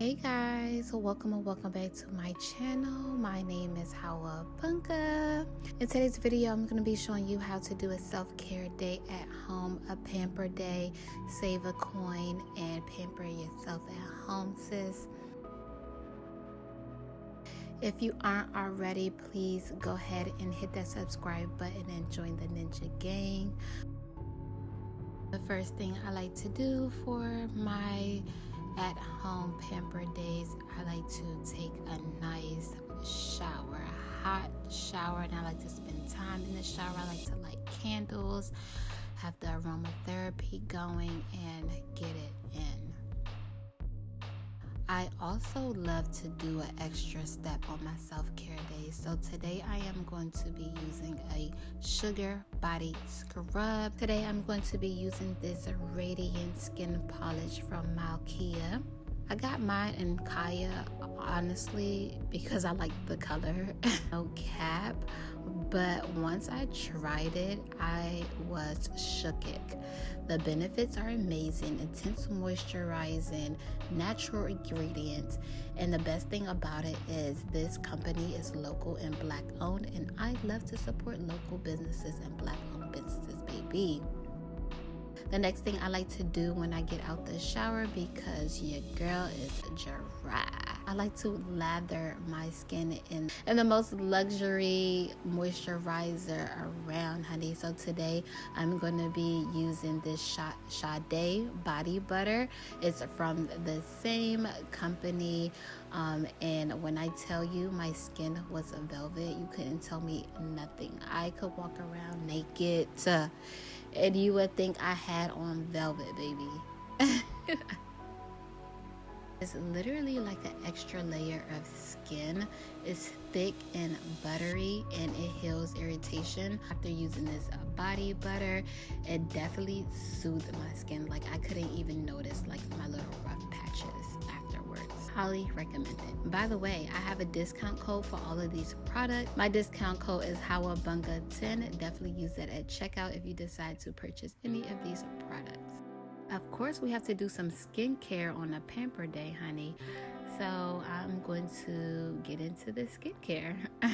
Hey guys, welcome and welcome back to my channel. My name is Hawa Bunga. In today's video, I'm going to be showing you how to do a self-care day at home, a pamper day, save a coin, and pamper yourself at home, sis. If you aren't already, please go ahead and hit that subscribe button and join the Ninja Gang. The first thing I like to do for my at home pamper days, I like to take a nice shower, a hot shower, and I like to spend time in the shower. I like to light candles, have the aromatherapy going, and get it in. I also love to do an extra step on my self care day. So today I am going to be using a sugar body scrub. Today I'm going to be using this radiant skin polish from Malkia. I got mine in Kaya honestly because I like the color. no cap. But once I tried it, I was shooketh. The benefits are amazing, intense moisturizing, natural ingredients, and the best thing about it is this company is local and black owned, and I love to support local businesses and black owned businesses, baby. The next thing I like to do when I get out the shower because your girl is dry. I like to lather my skin in, in the most luxury moisturizer around, honey. So today I'm going to be using this Sade body butter. It's from the same company. Um, and when I tell you my skin was velvet, you couldn't tell me nothing. I could walk around naked. Uh, and you would think I had on velvet, baby. it's literally like an extra layer of skin. It's thick and buttery and it heals irritation. After using this uh, body butter, it definitely soothed my skin. Like I couldn't even notice like my little rough patches afterwards. recommend it. By the way, I have a discount code for all of these products. My discount code is Hawabunga10. Definitely use that at checkout if you decide to purchase any of these products. Of course, we have to do some skincare on a pamper day, honey. So I'm going to get into the skincare.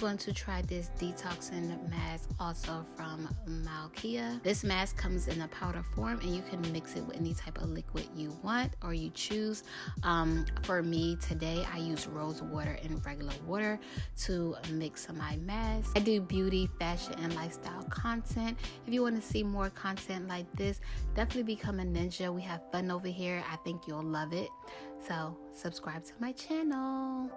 going to try this detoxing mask also from Malkia. This mask comes in a powder form and you can mix it with any type of liquid you want or you choose. Um, for me today, I use rose water and regular water to mix my mask. I do beauty, fashion, and lifestyle content. If you want to see more content like this, definitely become a ninja. We have fun over here. I think you'll love it. So subscribe to my channel.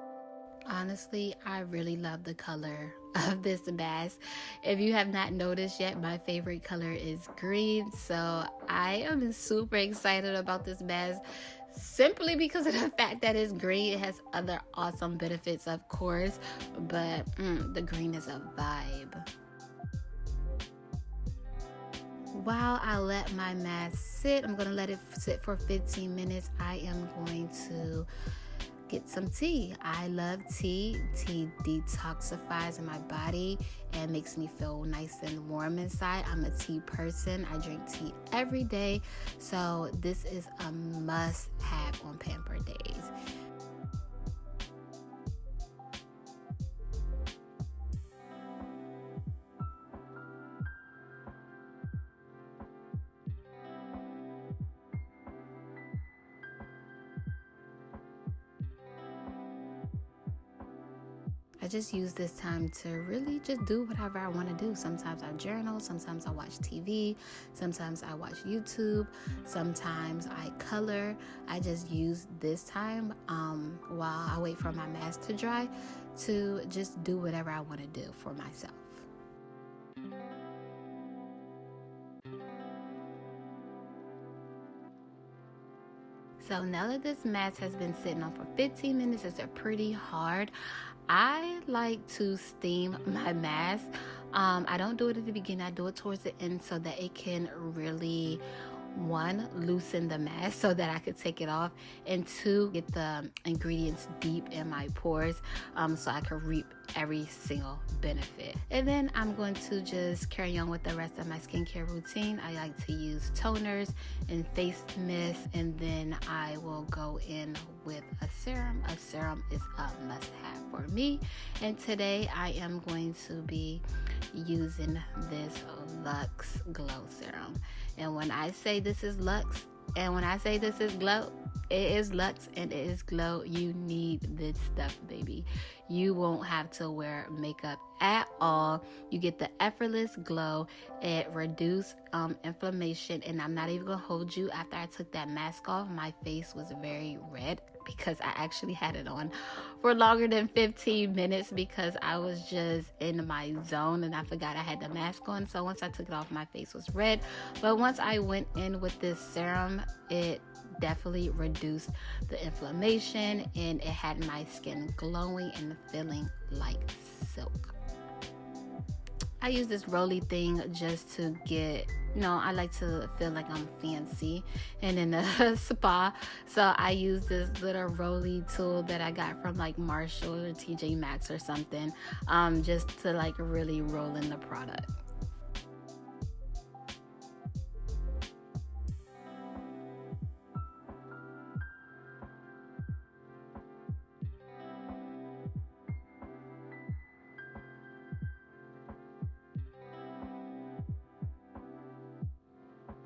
Honestly, I really love the color of this mask. If you have not noticed yet, my favorite color is green. So I am super excited about this mask simply because of the fact that it's green. It has other awesome benefits, of course, but mm, the green is a vibe. While I let my mask sit, I'm going to let it sit for 15 minutes. I am going to get some tea. I love tea. Tea detoxifies my body and makes me feel nice and warm inside. I'm a tea person. I drink tea every day. So this is a must have on pamper days. I just use this time to really just do whatever I want to do. Sometimes I journal, sometimes I watch TV, sometimes I watch YouTube, sometimes I color. I just use this time um, while I wait for my mask to dry to just do whatever I want to do for myself. So now that this mask has been sitting on for 15 minutes, it's a pretty hard. I like to steam my mask Um, I don't do it at the beginning, I do it towards the end so that it can really one loosen the mask so that I could take it off and two get the ingredients deep in my pores um, so I could reap every single benefit. And then I'm going to just carry on with the rest of my skincare routine. I like to use toners and face mist and then I will go in with a serum. A serum is a must have for me. And today I am going to be using this Lux Glow Serum and when I say this is Lux, and when I say this is glow, it is Lux and it is glow. You need this stuff, baby. You won't have to wear makeup at all. You get the effortless glow. It reduces um, inflammation, and I'm not even gonna hold you. After I took that mask off, my face was very red because I actually had it on for longer than 15 minutes because I was just in my zone and I forgot I had the mask on. So once I took it off, my face was red. But once I went in with this serum, it definitely reduced the inflammation and it had my skin glowing and feeling like silk. I use this roly thing just to get, know, I like to feel like I'm fancy and in a spa. So I use this little roly tool that I got from like Marshall or TJ Maxx or something um, just to like really roll in the product.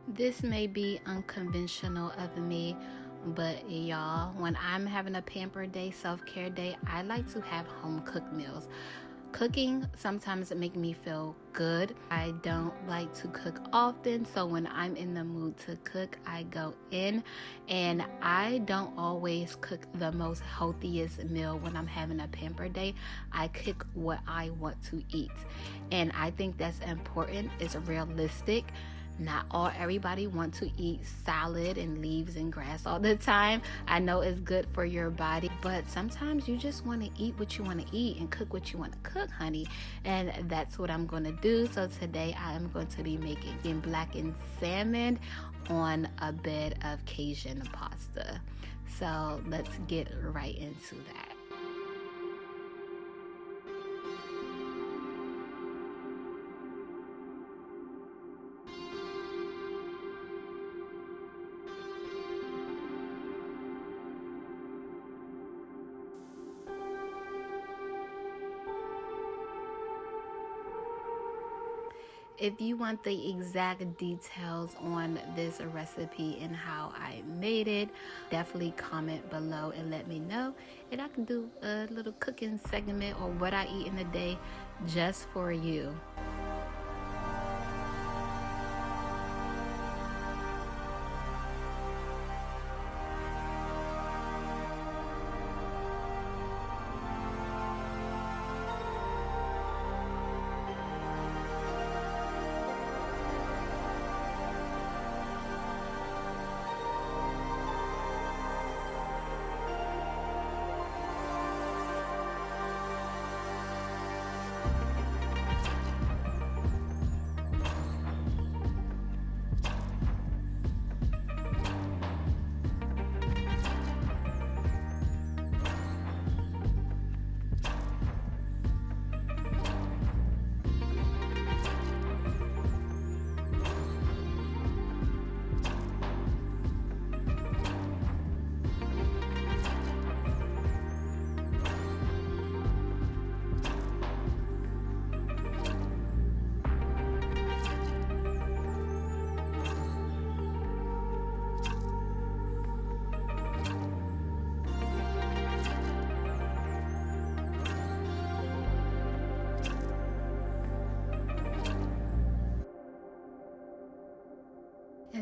This may be unconventional of me, but y'all, when I'm having a pamper day, self care day, I like to have home cooked meals. Cooking sometimes make me feel good. I don't like to cook often, so when I'm in the mood to cook, I go in and I don't always cook the most healthiest meal when I'm having a pamper day. I cook what I want to eat. And I think that's important. It's realistic not all everybody want to eat salad and leaves and grass all the time. I know it's good for your body but sometimes you just want to eat what you want to eat and cook what you want to cook honey. And that's what i'm going to do. So today i am going to be making blackened salmon on a bed of cajun pasta. So let's get right into that If you want the exact details on this recipe and how I made it, definitely comment below and let me know. And I can do a little cooking segment or what I eat in a day just for you.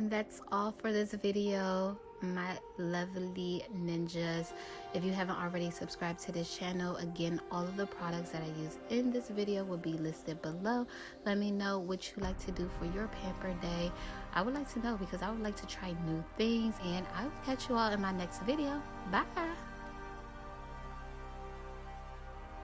And that's all for this video my lovely ninjas. If you haven't already subscribed to this channel again all of the products that i use in this video will be listed below. Let me know what you like to do for your pamper day. I would like to know because i would like to try new things. And i will catch you all in my next video. Bye